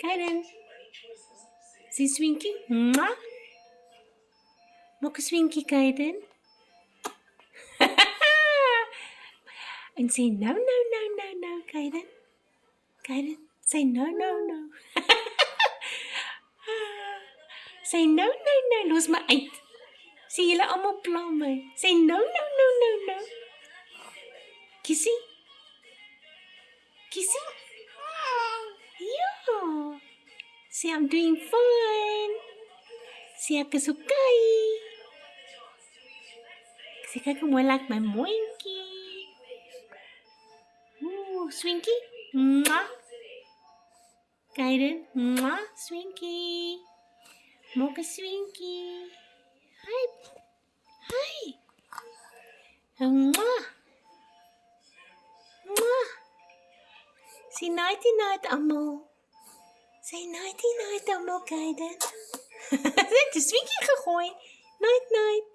Kaden. Sê swinkie. Mwah. Maak 'n swinkie, Kaden. en sê nou nou nou nou nou, Kaden. Kaden, sê nou nou nou. sê nou nou nou, los my uit. Sê julle almal pla my. Sê nou nou nou nou nou. Kissie. Kissie. Sê I'm doing fine. Sê ek is okay. Sê kyk hoe mooi lyk my mondjie. Ooh, swinkie. Mwah. Kaiden. Mwah, swinkie. Maak 'n swinkie. Hi. Hi. Uh, Mwah. Mwah. Sê nighty night almal. Say nighty night aan elkaar dan. Ze de swinkie gegooid. Night night.